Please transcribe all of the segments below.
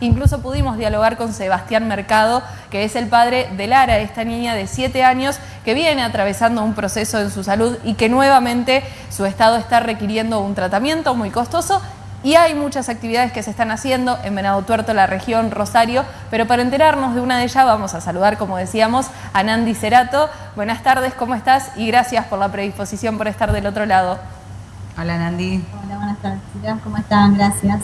Incluso pudimos dialogar con Sebastián Mercado, que es el padre de Lara, esta niña de 7 años que viene atravesando un proceso en su salud y que nuevamente su estado está requiriendo un tratamiento muy costoso y hay muchas actividades que se están haciendo en Venado Tuerto, la región Rosario, pero para enterarnos de una de ellas vamos a saludar, como decíamos, a Nandi Cerato. Buenas tardes, ¿cómo estás? Y gracias por la predisposición por estar del otro lado. Hola Nandi. Hola, buenas tardes, ¿cómo están? Gracias.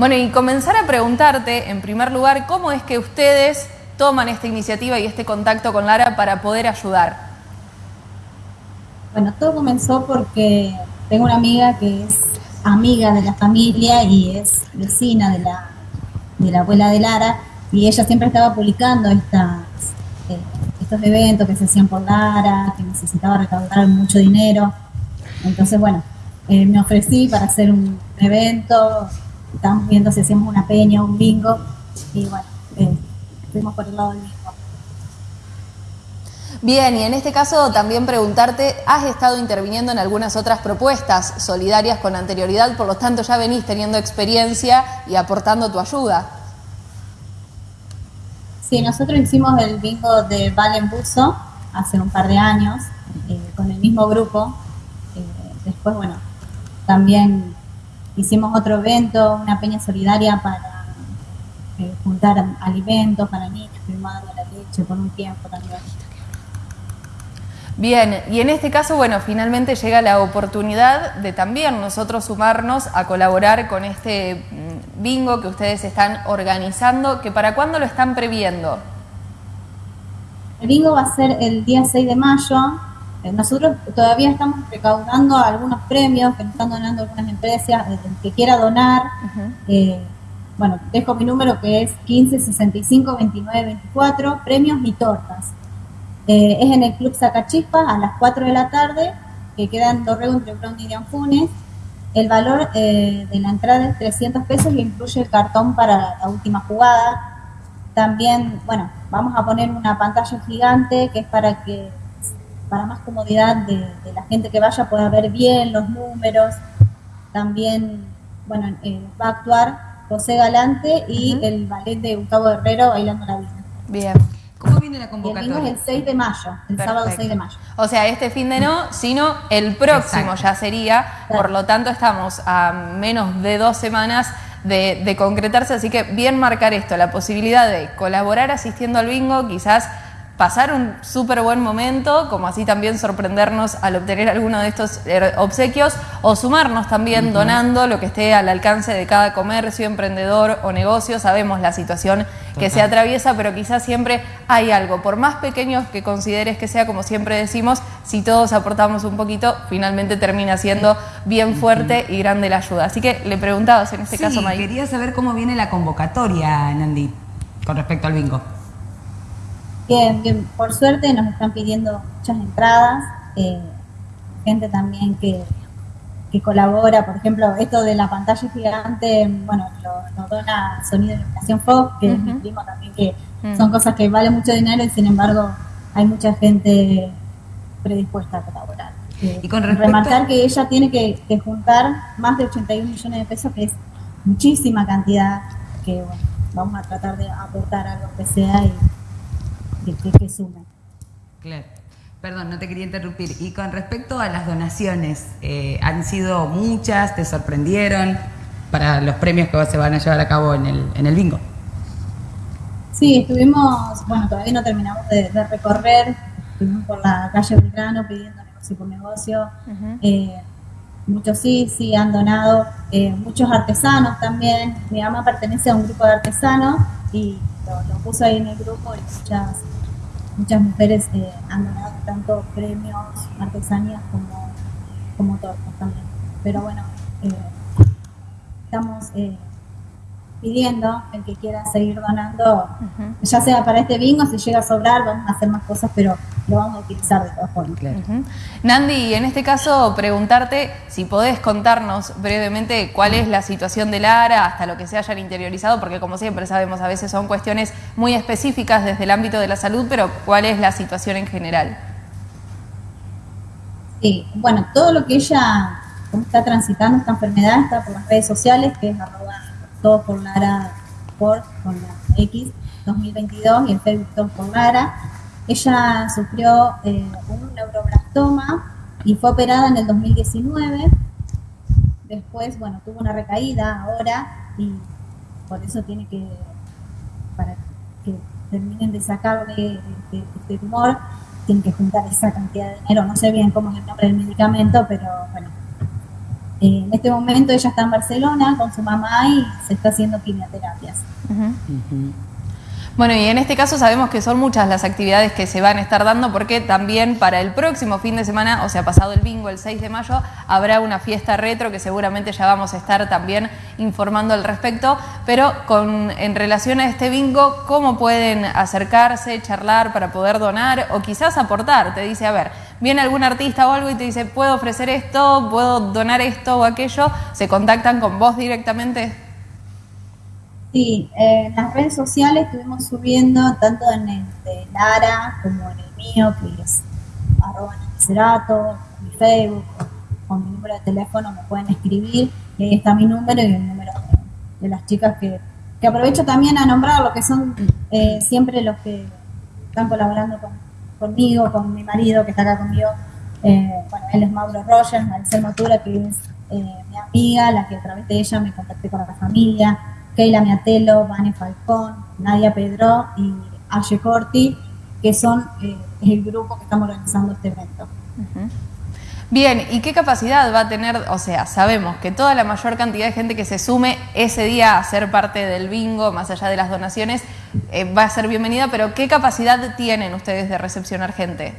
Bueno, y comenzar a preguntarte, en primer lugar, cómo es que ustedes toman esta iniciativa y este contacto con Lara para poder ayudar. Bueno, todo comenzó porque tengo una amiga que es amiga de la familia y es vecina de la, de la abuela de Lara y ella siempre estaba publicando estas, eh, estos eventos que se hacían por Lara, que necesitaba recaudar mucho dinero. Entonces, bueno, eh, me ofrecí para hacer un evento Estamos viendo si hacemos una peña, un bingo, y bueno, eh, fuimos por el lado del bingo. Bien, y en este caso también preguntarte, has estado interviniendo en algunas otras propuestas solidarias con anterioridad, por lo tanto ya venís teniendo experiencia y aportando tu ayuda. Sí, nosotros hicimos el bingo de Valen Buzo hace un par de años, eh, con el mismo grupo. Eh, después, bueno, también Hicimos otro evento, una peña solidaria para eh, juntar alimentos para niños, firmado la leche por un tiempo también. Bien, y en este caso, bueno, finalmente llega la oportunidad de también nosotros sumarnos a colaborar con este mm, bingo que ustedes están organizando, que para cuándo lo están previendo. El bingo va a ser el día 6 de mayo, nosotros todavía estamos recaudando algunos premios que nos están donando algunas empresas, el que quiera donar. Eh, bueno, dejo mi número que es 15 65 29 24, premios y tortas. Eh, es en el Club Sacachispa a las 4 de la tarde, que queda en Dorrego entre Brown y Anfunes. El valor de la entrada es 300 pesos y incluye el cartón para la última jugada. También, bueno, vamos a poner una pantalla gigante que es para que para más comodidad de, la gente que vaya pueda ver bien los números. También, bueno, eh, va a actuar José Galante y el ballet de Gustavo Herrero bailando la vida. Bien. ¿Cómo viene la convocatoria? El, el 6 de mayo, el sábado 6 de mayo. O sea, este fin de no, sino el próximo ya sería. Por lo tanto, estamos a menos de dos semanas de, de concretarse. Así que bien marcar esto, la posibilidad de colaborar asistiendo al bingo, quizás pasar un súper buen momento, como así también sorprendernos al obtener alguno de estos er, obsequios, o sumarnos también donando lo que esté al alcance de cada comercio, emprendedor o negocio. Sabemos la situación que se atraviesa, pero quizás siempre hay algo, por más pequeños que consideres que sea, como siempre decimos, si todos aportamos un poquito, finalmente termina siendo bien fuerte y grande la ayuda. Así que le preguntabas en este caso, May. quería saber cómo viene la convocatoria, Nandi, con respecto al bingo. Bien, por suerte nos están pidiendo muchas entradas, eh, gente también que, colabora, por ejemplo, esto de la pantalla gigante, bueno, lo, dona Sonido de Iluminación Fox, que es mi primo también, que mm. son cosas que valen mucho dinero y sin embargo hay mucha gente predispuesta a colaborar. y con Remarcar que ella tiene que, juntar más de 81 millones de pesos, que es muchísima cantidad, que bueno, vamos a tratar de aportar algo que sea y que, que, Claro. Perdón, no te quería interrumpir. Y con respecto a las donaciones, eh, ¿han sido muchas? ¿Te sorprendieron para los premios que se van a llevar a cabo en el, en el bingo? Sí, estuvimos, bueno, todavía no terminamos de, recorrer, estuvimos por la calle Belgrano pidiendo negocio por negocio. Eh, muchos sí, sí han donado, eh, muchos artesanos también. Mi mamá pertenece a un grupo de artesanos y lo, puso ahí en el grupo y muchas, muchas mujeres eh, han donado tanto premios, artesanías como, como tortas también. Pero bueno, eh, estamos eh, pidiendo el que quiera seguir donando, ya sea para este bingo, si llega a sobrar, vamos a hacer más cosas, pero lo vamos a utilizar de todas formas. Nandi, en este caso preguntarte si podés contarnos brevemente cuál es la situación de Lara hasta lo que se hayan interiorizado, porque como siempre sabemos, a veces son cuestiones muy específicas desde el ámbito de la salud, pero cuál es la situación en general. Sí, bueno, todo lo que ella está transitando, esta enfermedad, está por las redes sociales, que es arroba todo por Lara por con la X 2022 y el Facebook todo por Lara. Ella sufrió eh, un neuroblastoma y fue operada en el 2019. Después, bueno, tuvo una recaída ahora y por eso tiene que, para que terminen de sacarle este, este tumor, tienen que juntar esa cantidad de dinero. No sé bien cómo es el nombre del medicamento, pero bueno. Eh, en este momento ella está en Barcelona con su mamá y se está haciendo quimioterapias. Bueno, y en este caso sabemos que son muchas las actividades que se van a estar dando porque también para el próximo fin de semana, o sea, pasado el bingo, el 6 de mayo, habrá una fiesta retro que seguramente ya vamos a estar también informando al respecto, pero en relación a este bingo, ¿cómo pueden acercarse, charlar para poder donar o quizás aportar? Te dice, a ver, viene algún artista o algo y te dice, puedo ofrecer esto, puedo donar esto o aquello, se contactan con vos directamente. Sí, en las redes sociales estuvimos subiendo tanto en el de Lara como en el mío, que es arroba Cerato, mi Facebook, con mi número de teléfono me pueden escribir, y ahí está mi número y el número de, las chicas que, que, aprovecho también a nombrar, lo que son eh, siempre los que están colaborando conmigo, con mi marido que está acá conmigo. Eh, bueno, él es Mauro Rogers, Maricel Motura, que es eh, mi amiga, la que a través de ella me contacté con la familia. Keila Miatelo, Vane Falcón, Nadia Pedro y Aye Corti, que son eh, el grupo que estamos organizando este evento. Bien, ¿y qué capacidad va a tener? O sea, sabemos que toda la mayor cantidad de gente que se sume ese día a ser parte del bingo, más allá de las donaciones, eh, va a ser bienvenida, pero ¿qué capacidad tienen ustedes de recepcionar gente?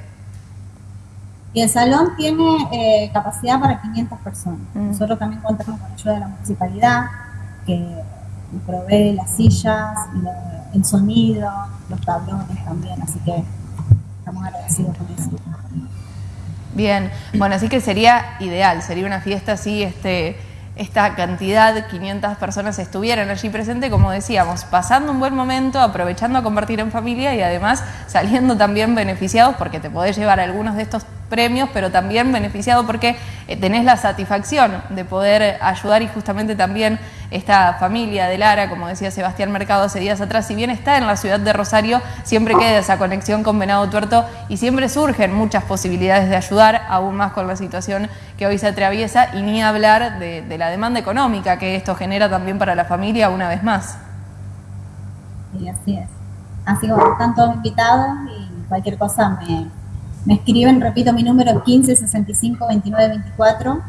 Y el salón tiene eh, capacidad para 500 personas. Mm. Nosotros también contamos con ayuda de la municipalidad, que provee las sillas, el sonido, los tablones también, así que estamos agradecidos por eso. Bien, bueno, así que sería ideal, sería una fiesta así, este, esta cantidad, 500 personas estuvieran allí presentes, como decíamos, pasando un buen momento, aprovechando a compartir en familia y además saliendo también beneficiados porque te podés llevar algunos de estos premios, pero también beneficiado porque eh, tenés la satisfacción de poder ayudar y justamente también esta familia de Lara, como decía Sebastián Mercado hace días atrás, si bien está en la ciudad de Rosario, siempre queda esa conexión con Venado Tuerto y siempre surgen muchas posibilidades de ayudar, aún más con la situación que hoy se atraviesa y ni hablar de, la demanda económica que esto genera también para la familia una vez más. Sí, así es. Así que están todos invitados y cualquier cosa me, me escriben, repito mi número 15 65 29 24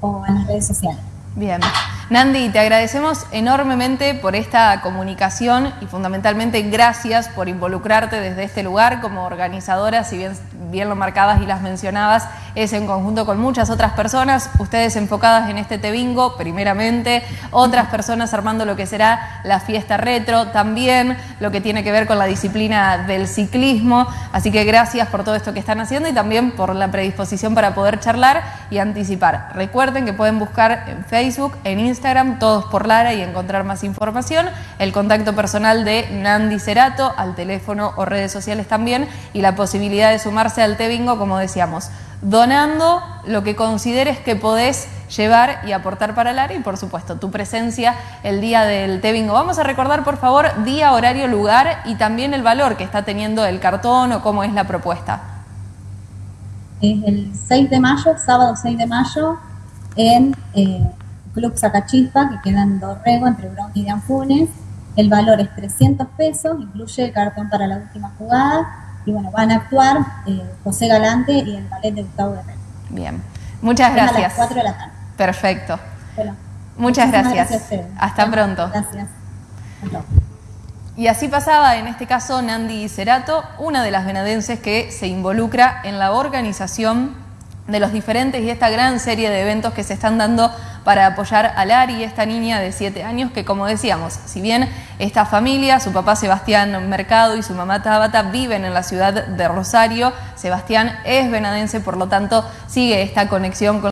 o en las redes sociales. Bien. Nandi, te agradecemos enormemente por esta comunicación y fundamentalmente gracias por involucrarte desde este lugar como organizadora, si bien, bien lo marcabas y las mencionabas, es en conjunto con muchas otras personas, ustedes enfocadas en este Tebingo primeramente, otras personas armando lo que será la fiesta retro, también lo que tiene que ver con la disciplina del ciclismo, así que gracias por todo esto que están haciendo y también por la predisposición para poder charlar y anticipar. Recuerden que pueden buscar en Facebook, en Instagram, todos por Lara y encontrar más información. El contacto personal de Nandi Cerato, al teléfono o redes sociales también, y la posibilidad de sumarse al T-Bingo, como decíamos, donando lo que consideres que podés llevar y aportar para Lara y por supuesto tu presencia el día del T-Bingo. Vamos a recordar por favor día, horario, lugar y también el valor que está teniendo el cartón o cómo es la propuesta. Es el 6 de mayo, sábado 6 de mayo, en eh, Club Sacachispa, que queda en Dorrego, entre Bronx y Anfunes. El valor es 300 pesos, incluye el cartón para la última jugada. Y bueno, van a actuar eh, José Galante y el ballet de Gustavo de Rey. Bien, muchas gracias. A las 4 de la tarde. Perfecto. muchas gracias. Hasta pronto. Gracias. Y así pasaba, en este caso, Nandi Cerato, una de las venadenses que se involucra en la organización de los diferentes y esta gran serie de eventos que se están dando para apoyar a Lari, esta niña de 7 años que como decíamos, si bien esta familia, su papá Sebastián Mercado y su mamá Tabata viven en la ciudad de Rosario, Sebastián es venadense, por lo tanto sigue esta conexión con